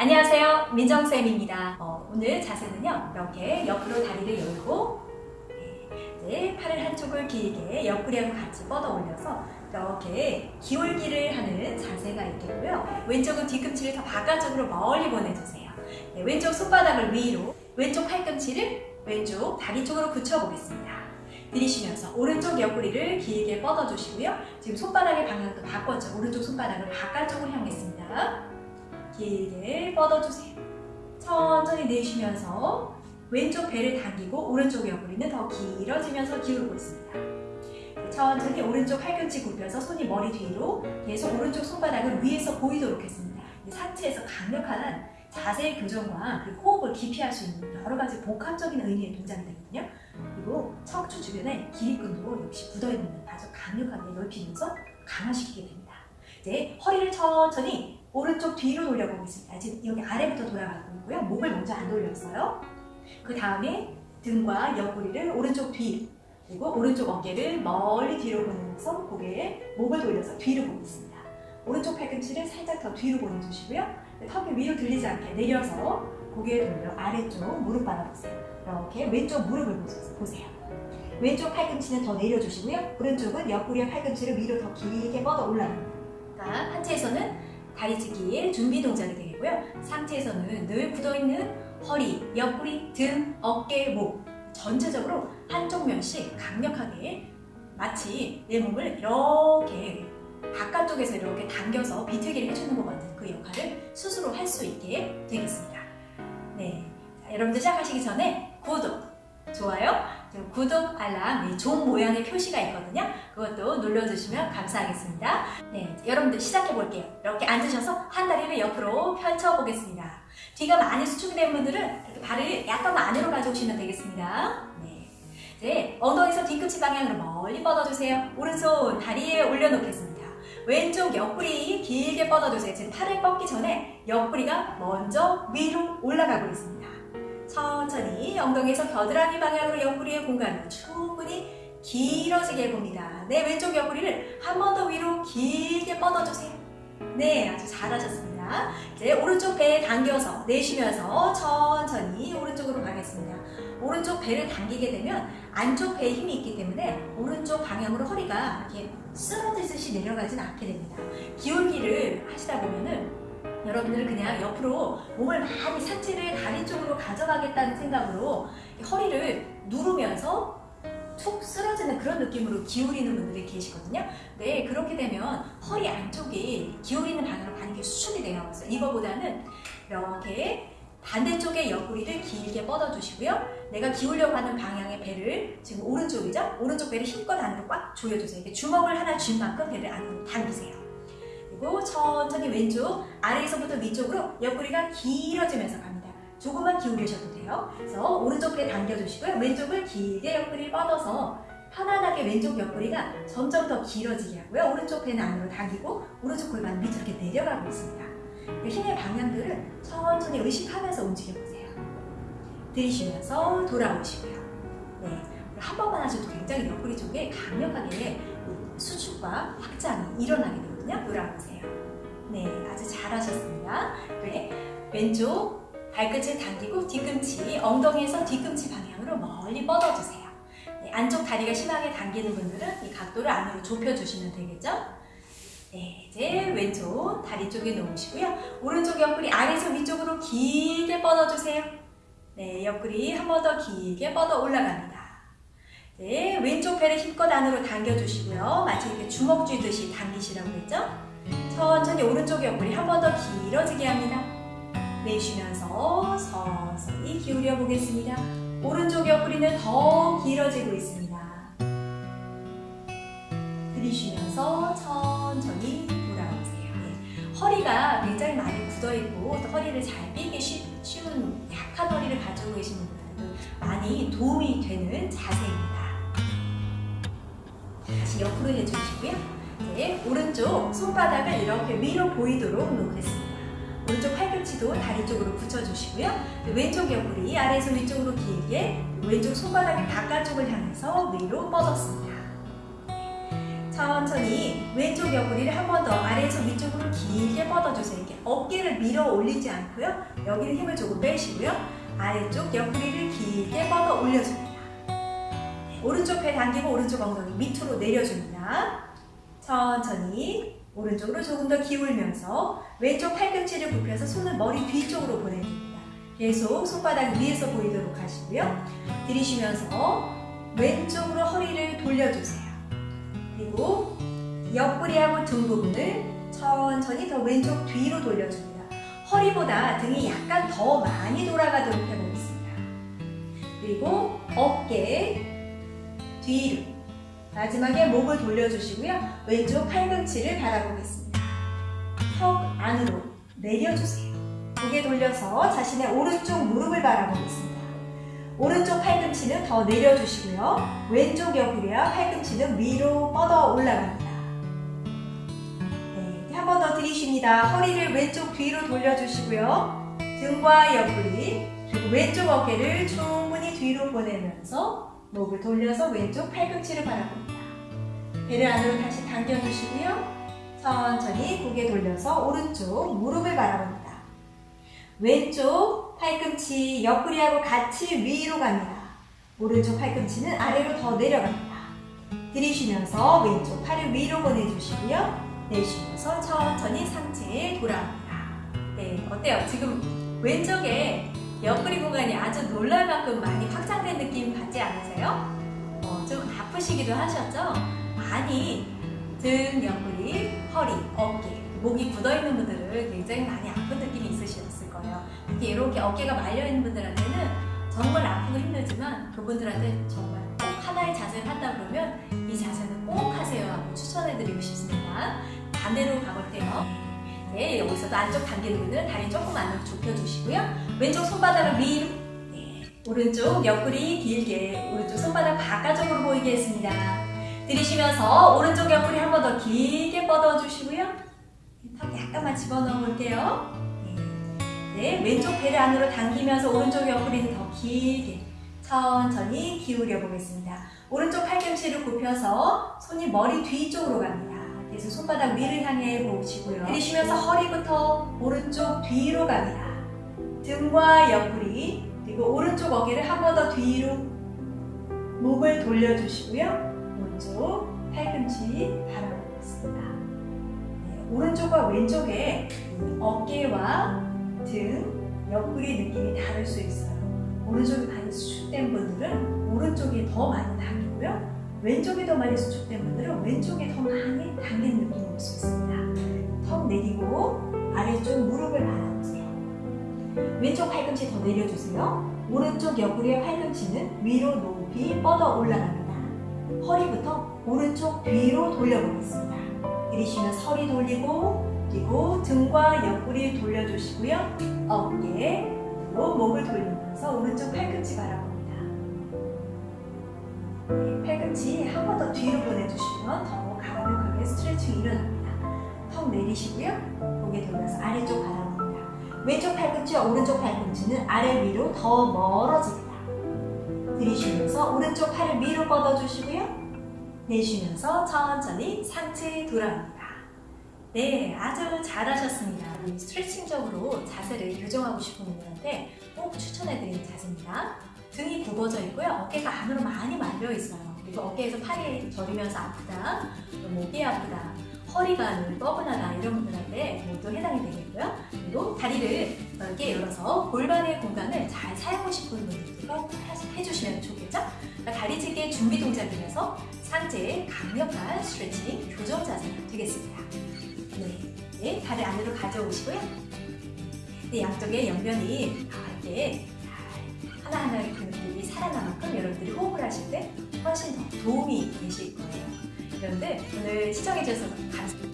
안녕하세요. 민정쌤입니다. 어, 오늘 자세는요. 이렇게 옆으로 다리를 열고 네, 팔을 한쪽을 길게 옆구리하고 같이 뻗어 올려서 이렇게 기울기를 하는 자세가 있겠고요. 왼쪽은 뒤꿈치를 더 바깥쪽으로 멀리 보내주세요. 네, 왼쪽 손바닥을 위로 왼쪽 팔꿈치를 왼쪽 다리 쪽으로 붙여보겠습니다. 들이쉬면서 오른쪽 옆구리를 길게 뻗어주시고요. 지금 손바닥의 방향도 바꿨죠. 오른쪽 손바닥을 바깥쪽으로 향했습니다 길게 뻗어주세요. 천천히 내쉬면서 왼쪽 배를 당기고 오른쪽 옆구리는 더 길어지면서 기울고 있습니다. 천천히 오른쪽 팔꿈치 굽혀서 손이 머리 뒤로 계속 오른쪽 손바닥을 위에서 보이도록 했습니다. 상체에서 강력한 자세 교정과 그리고 호흡을 깊이 할 수 있는 여러 가지 복합적인 의미의 동작이 되거든요. 그리고 척추 주변에 기립근도 역시 굳어있는 아주 강력하게 넓히면서 강화시키게 됩니다. 이제 허리를 천천히 오른쪽 뒤로 돌려보겠습니다. 지금 여기 아래부터 돌아가고 있고요. 목을 먼저 안 돌렸어요. 그 다음에 등과 옆구리를 오른쪽 뒤 그리고 오른쪽 어깨를 멀리 뒤로 보내면서 고개에 목을 돌려서 뒤로 보겠습니다. 오른쪽 팔꿈치를 살짝 더 뒤로 보내주시고요. 턱이 위로 들리지 않게 내려서 고개를 돌려 아래쪽 무릎 받아보세요. 이렇게 왼쪽 무릎을 보세요. 왼쪽 팔꿈치는 더 내려주시고요. 오른쪽은 옆구리와 팔꿈치를 위로 더 길게 뻗어 올라갑니다. 하체에서는 다리찢기 준비 동작이 되겠고요. 상체에서는 늘 굳어있는 허리, 옆구리, 등, 어깨, 목 전체적으로 한쪽 면씩 강력하게 마치 내 몸을 이렇게 바깥쪽에서 이렇게 당겨서 비틀기를 해주는 것 같은 그 역할을 스스로 할 수 있게 되겠습니다. 네, 자, 여러분들 시작하시기 전에 구독, 좋아요, 구독, 알람, 종 모양의 표시가 있거든요. 그것도 눌러주시면 감사하겠습니다. 네, 여러분들 시작해 볼게요. 이렇게 앉으셔서 한 다리를 옆으로 펼쳐 보겠습니다. 뒤가 많이 수축이 된 분들은 이렇게 발을 약간 안으로 가져오시면 되겠습니다. 네. 이제 엉덩이에서 뒤꿈치 방향으로 멀리 뻗어주세요. 오른손 다리에 올려놓겠습니다. 왼쪽 옆구리 길게 뻗어주세요. 지금 팔을 뻗기 전에 옆구리가 먼저 위로 올라가고 있습니다. 천천히 엉덩이에서 겨드랑이 방향으로 옆구리의 공간을 충분히 길어지게 해봅니다. 네, 왼쪽 옆구리를 한 번 더 위로 길게 뻗어주세요. 네, 아주 잘하셨습니다. 이제 오른쪽 배 당겨서 내쉬면서 천천히 오른쪽으로 가겠습니다. 오른쪽 배를 당기게 되면 안쪽 배에 힘이 있기 때문에 오른쪽 방향으로 허리가 이렇게 쓰러지듯이 내려가진 않게 됩니다. 기울기를 하시다 보면은 여러분들은 그냥 옆으로 몸을 많이 상체를 다리 쪽으로 가져가겠다는 생각으로 허리를 누르면서 툭 쓰러지는 그런 느낌으로 기울이는 분들이 계시거든요. 네, 그렇게 되면 허리 안쪽이 기울이는 방향으로 많이 수축이 되어 있어요. 이거보다는 이렇게 반대쪽의 옆구리를 길게 뻗어주시고요. 내가 기울려고 하는 방향의 배를 지금 오른쪽이죠? 오른쪽 배를 힘껏 안으로 꽉 조여주세요. 이렇게 주먹을 하나 쥔 만큼 배를 안으로 당기세요. 그리고 천천히 왼쪽 아래에서부터 위쪽으로 옆구리가 길어지면서 갑니다. 조금만 기울이셔도 돼요. 그래서 오른쪽 배 당겨주시고요. 왼쪽을 길게 옆구리 뻗어서 편안하게 왼쪽 옆구리가 점점 더 길어지게 하고요. 오른쪽 배는 안으로 당기고 오른쪽 골반 밑으로 이렇게 내려가고 있습니다. 그 힘의 방향들을 천천히 의식하면서 움직여보세요. 들이쉬면서 돌아오시고요. 네, 한 번만 하셔도 굉장히 옆구리 쪽에 강력하게 수축과 확장이 일어나게 되거든요. 돌아보세요. 네, 아주 잘하셨습니다. 네, 왼쪽 발끝을 당기고 뒤꿈치, 엉덩이에서 뒤꿈치 방향으로 멀리 뻗어주세요. 네, 안쪽 다리가 심하게 당기는 분들은 이 각도를 안으로 좁혀주시면 되겠죠? 네, 이제 왼쪽 다리 쪽에 놓으시고요. 오른쪽 옆구리 아래에서 위쪽으로 길게 뻗어주세요. 네, 옆구리 한 번 더 길게 뻗어 올라갑니다. 네, 왼쪽 배를 힘껏 안으로 당겨주시고요. 마치 이렇게 주먹 쥐듯이 당기시라고 했죠? 천천히 오른쪽 옆구리 한 번 더 길어지게 합니다. 내쉬면서 서서히 기울여 보겠습니다. 오른쪽 옆구리는 더 길어지고 있습니다. 들이쉬면서 천천히 돌아오세요. 네, 허리가 굉장히 많이 굳어있고 허리를 잘 삐기 쉬운 약한 허리를 가지고 계신 분들도 많이 도움이 되는 자세입니다. 다시 옆으로 해주시고요. 네, 오른쪽 손바닥을 이렇게 위로 보이도록 놓겠습니다. 오른쪽 팔꿈치도 다리 쪽으로 붙여주시고요. 왼쪽 옆구리 아래에서 위쪽으로 길게 왼쪽 손바닥이 바깥쪽을 향해서 위로 뻗었습니다. 천천히 왼쪽 옆구리를 한 번 더 아래에서 위쪽으로 길게 뻗어주세요. 이렇게 어깨를 밀어 올리지 않고요. 여기는 힘을 조금 빼시고요. 아래쪽 옆구리를 길게 뻗어 올려줍니다. 오른쪽 배 당기고 오른쪽 엉덩이 밑으로 내려줍니다. 천천히 오른쪽으로 조금 더 기울면서 왼쪽 팔꿈치를 굽혀서 손을 머리 뒤쪽으로 보내줍니다. 계속 손바닥 위에서 보이도록 하시고요. 들이쉬면서 왼쪽으로 허리를 돌려주세요. 그리고 옆구리하고 등 부분을 천천히 더 왼쪽 뒤로 돌려줍니다. 허리보다 등이 약간 더 많이 돌아가도록 해보겠습니다. 그리고 어깨 뒤로 마지막에 목을 돌려주시고요. 왼쪽 팔꿈치를 바라보겠습니다. 턱 안으로 내려주세요. 고개 돌려서 자신의 오른쪽 무릎을 바라보겠습니다. 오른쪽 팔꿈치는 더 내려주시고요. 왼쪽 옆구리와 팔꿈치는 위로 뻗어 올라갑니다. 네, 한 번 더 들이쉽니다. 허리를 왼쪽 뒤로 돌려주시고요. 등과 옆구리, 그리고 왼쪽 어깨를 충분히 뒤로 보내면서 목을 돌려서 왼쪽 팔꿈치를 바라봅니다. 배를 안으로 다시 당겨주시고요. 천천히 고개 돌려서 오른쪽 무릎을 바라봅니다. 왼쪽 팔꿈치 옆구리하고 같이 위로 갑니다. 오른쪽 팔꿈치는 아래로 더 내려갑니다. 들이쉬면서 왼쪽 팔을 위로 보내주시고요. 내쉬면서 천천히 상체에 돌아옵니다. 네, 어때요? 지금 왼쪽에 옆구리 공간이 아주 놀랄 만큼 많이 확장된 느낌 받지 않으세요? 어, 좀 아프시기도 하셨죠? 많이 등, 옆구리, 허리, 어깨, 목이 굳어있는 분들은 굉장히 많이 아픈 느낌이 있으셨을 거예요. 특히 이렇게 어깨가 말려있는 분들한테는 정말 아프고 힘들지만 그분들한테 정말 꼭 하나의 자세를 한다 그러면 이 자세는 꼭 하세요 하고 추천해드리고 싶습니다. 반대로 가볼게요. 네, 여기서도 안쪽 당기는 분들은 다리 조금 안으로 좁혀주시고요. 왼쪽 손바닥을 위로 네, 오른쪽 옆구리 길게 오른쪽 손바닥 바깥쪽으로 보이게 했습니다. 들이쉬면서 오른쪽 옆구리 한 번 더 길게 뻗어주시고요. 턱 약간만 집어넣어 볼게요. 네. 네, 왼쪽 배를 안으로 당기면서 오른쪽 옆구리는 더 길게 천천히 기울여 보겠습니다. 오른쪽 팔꿈치를 굽혀서 손이 머리 뒤쪽으로 갑니다. 그래서 손바닥 위를 향해 보시고요. 들이쉬면서 허리부터 오른쪽 뒤로 갑니다. 등과 옆구리 그리고 오른쪽 어깨를 한 번 더 뒤로 목을 돌려주시고요. 오른쪽 팔꿈치 바라보겠습니다. 네, 오른쪽과 왼쪽에 어깨와 등, 옆구리 느낌이 다를 수 있어요. 오른쪽이 많이 수축된 분들은 오른쪽이 더 많이 당기고요. 왼쪽이 더 많이 수축된 분들은 왼쪽이 더 많이 당긴 느낌이 올수 있습니다. 턱 내리고 아래쪽 무릎을 바라보세요. 왼쪽 팔꿈치 더 내려주세요. 오른쪽 옆구리의 팔꿈치는 위로 높이 뻗어 올라갑니다. 허리부터 오른쪽 뒤로 돌려보겠습니다. 들이쉬면서 허리 돌리고 그리고 등과 옆구리 돌려주시고요. 어깨로 목을 돌리면서 오른쪽 팔꿈치 바라봅니다. 네, 팔꿈치 한 번 더 뒤로 보내주시면 더 가볍게 스트레칭 일어납니다. 턱 내리시고요. 고개 돌려서 아래쪽 바라봅니다. 왼쪽 팔꿈치와 오른쪽 팔꿈치는 아래 위로 더 멀어집니다. 들이쉬면서 오른쪽 팔을 위로 뻗어주시고요. 내쉬면서 천천히 상체에 돌아옵니다. 네, 아주 잘하셨습니다. 이 스트레칭적으로 자세를 교정하고 싶은 분들한테 꼭 추천해드리는 자세입니다. 등이 굽어져 있고요. 어깨가 안으로 많이 말려 있어요. 그리고 어깨에서 팔이 저리면서 아프다, 또 목이 아프다, 허리가 늘 뻐근하다 이런 분들한테 모두 해당이 되겠고요. 그리고 다리를 넓게 열어서 골반의 공간을 잘 사용하고 싶은 분들도 꼭 해주시면 좋겠죠? 그러니까 다리찢기 준비 동작이면서 상체의 강력한 스트레칭 교정 자세가 되겠습니다. 네, 네, 다리 안으로 가져오시고요. 네, 양쪽에 옆면이 이렇게 하나하나의 근육들이 살아나만큼 여러분들이 호흡을 하실 때 훨씬 더 도움이 되실 거예요. 그런데 오늘 시청해주셔서 감사합니다.